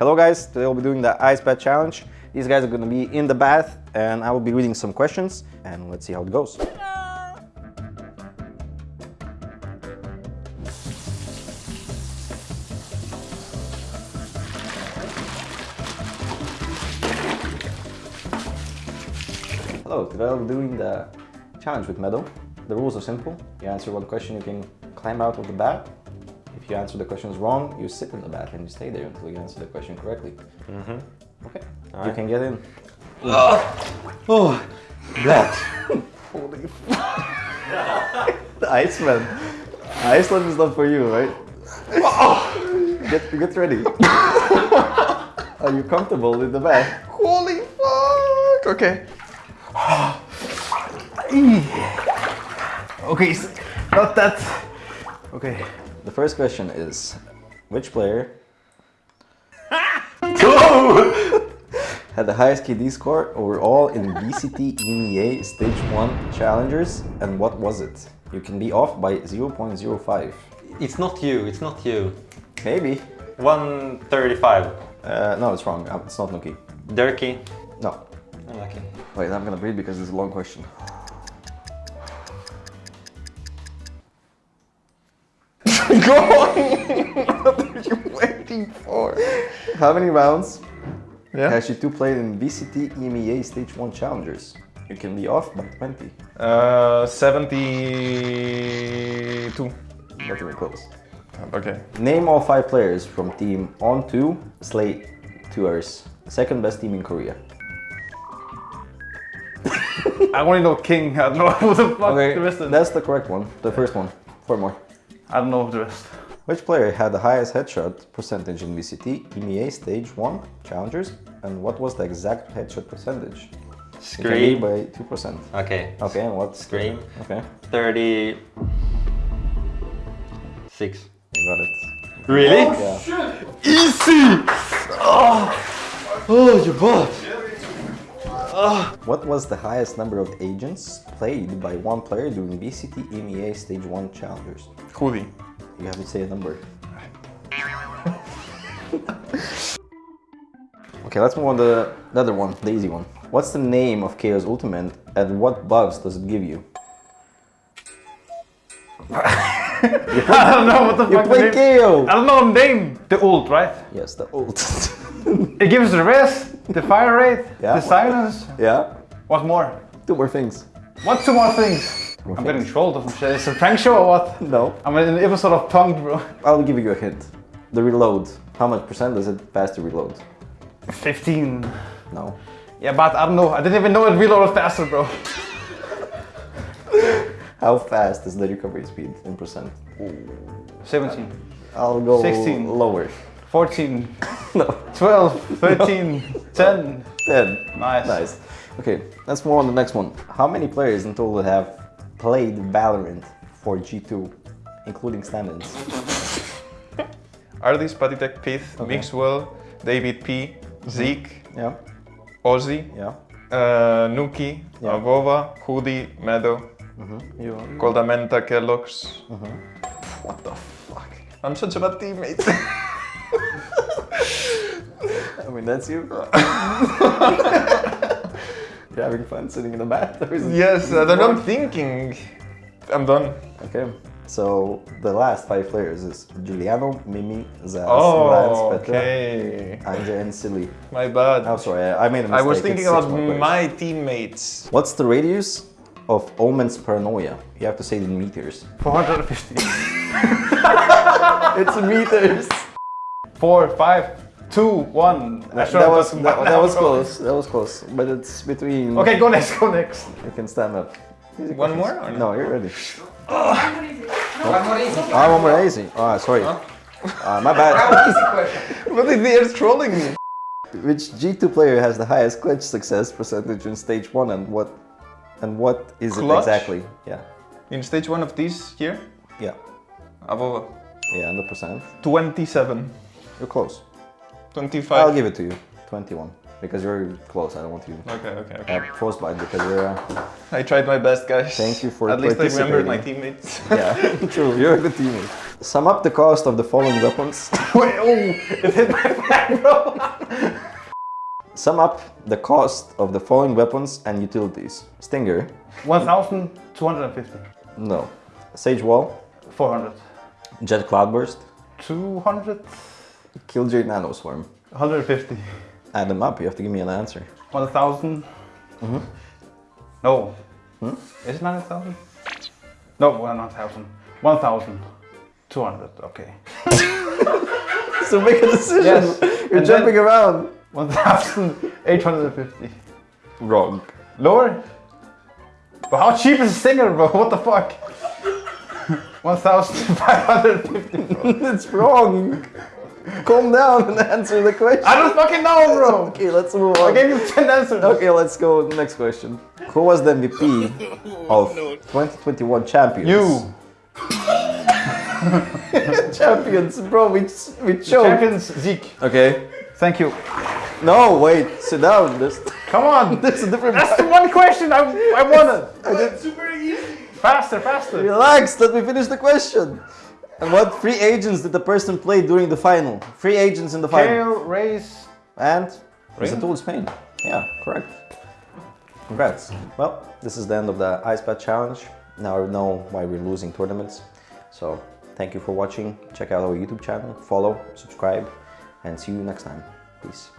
Hello guys, today we'll be doing the ice bath challenge. These guys are going to be in the bath and I will be reading some questions and let's see how it goes. Hello, today I'll be doing the challenge with Meddo. The rules are simple. You answer one question, you can climb out of the bath. If you answer the questions wrong, you sit in the bath and you stay there until you answer the question correctly. Mm-hmm. Okay, you can get in. Oh, oh that. Holy fuck. The Iceman. Iceland is not for you, right? Get, get ready. Are you comfortable in the bath? Holy fuck. Okay. okay, not that. Okay. The first question is, which player had the highest KD score overall in VCT EMEA Stage 1 Challengers and what was it? You can be off by 0.05. It's not you, it's not you. Maybe. 135. Uh, no, it's wrong. Uh, It's not nukkye. Derke. No. Unlucky. Wait, I'm gonna breathe because it's a long question. For? How many rounds Yeah. has G2 played in VCT EMEA Stage 1 Challengers? You can be off by 20. Uh, 72. Not even close. Okay. Name all five players from team On2 Slate Tours. Second best team in Korea. I only know King. I don't know what the fuck Okay, the rest is. that's the correct one. The first one. Four more. I don't know the rest. Which player had the highest headshot percentage in VCT EMEA Stage 1 Challengers? And what was the exact headshot percentage? It can be Scream. by 2%. Okay. Okay, and what's Scream. Okay, 36. you got it. Really? Oh, yeah. Easy! Oh, oh your butt. Ah. What was the highest number of agents played by one player during VCT EMEA Stage 1 Challengers? hoody. You have to say a number. okay, let's move on to the other one, the easy one. What's the name of KAY/O's Ultimate and what buffs does it give you? I don't know what the You fuck play the name. KO! I don't know the name. The ult, right? Yes, the ult. It gives the rest, the fire rate, Yeah. the silence. yeah? What more? Two more things. What two more things? I'm things. getting trolled or some shit. It's a prank show or what? No. I'm in an episode of Punked, bro. I'll give you a hint. The reload. How much percent does it pass to reload? 15. No. Yeah, but I don't know. I didn't even know it reloaded faster, bro. How fast is the recovery speed in percent? 17, I'll go 16. lower. 14, No. 12, 13, 10. 10. Nice. Nice. Okay, let's move on to the next one. How many players in total have played Valorant for G2, including stand-ins? ardiis, Patitek, pyth, Mixwell, davidp, mm-hmm. zeek, Yeah, Ozzy, yeah. uh, nukkye, Yeah. AvovA, hoody, Meddo, mm-hmm. You, koldamenta, keloqz. Mm-hmm. What the fuck? I'm such a bad teammate. I mean, that's you. Having fun sitting in the bath? or is yes, I don't know. I'm thinking. I'm done. Okay, so the last five players is Giuliano, Mimi, Zaz, Oh, Lance, Petra, okay. Anja, and Silly. My bad. Oh, sorry, I I made a mistake. I was thinking about my teammates. What's the radius of Omen's paranoia? You have to say it in meters. 450. It's meters. Four, five, two, one. That, that was gotten that, that was close. That was close. But it's between. Okay, go next, go next. You can stand up. Easy One questions. more or No, you're ready. One more easy. Ah, one more easy. Ah, sorry. Ah, my bad. easy question. But they are trolling me. Which G2 player has the highest clutch success percentage in stage one, and what, and what is it exactly? Yeah, In stage one of this year, yeah, AvovA, yeah. And the percent. 27, You're close. 25. I'll give it to you. 21. Because you're close. I don't want you Okay, okay, okay. have frostbite because you're. Uh, I tried my best, guys. Thank you for At least I remembered my teammates. yeah, true. You're a good teammate. Sum up the cost of the following weapons. Wait, oh, it hit my back, bro. Sum up the cost of the following weapons and utilities. Stinger. 1,250. No. Sage Wall. 400. Jett Cloudburst. 200. Killjoy Nanoswarm. 150. Add them up, you have to give me an answer. 1,000. Mm-hmm. No. Hmm? Is it 9,000? No, well, not 1,000. 1,200. Okay. So make a decision. Yes. You're And jumping around. 1,850. Wrong. Lower? But how cheap is a Stinger, bro? What the fuck? 1,550. it's wrong. Calm down and answer the question. I don't fucking know, bro. Okay, let's move on. I gave you 10 answers. Okay, let's go to the next question. Who was the MVP of 2021 champions? You. champions, bro. We we choked. Champions zeek. Okay. Thank you. No, wait. Sit down. This Come on. this is a different. That's the one question I, I wanted. That's super easy. Faster, faster. Relax. Let me finish the question. And what free agents did the person play during the final? Free agents in the final. Kale, Raze. And Rain? Zatul Spain. Yeah, correct. Congrats. Well, this is the end of the Ice Bath Challenge. Now I know why we're losing tournaments. So thank you for watching. Check out our YouTube channel, follow, subscribe, and see you next time. Peace.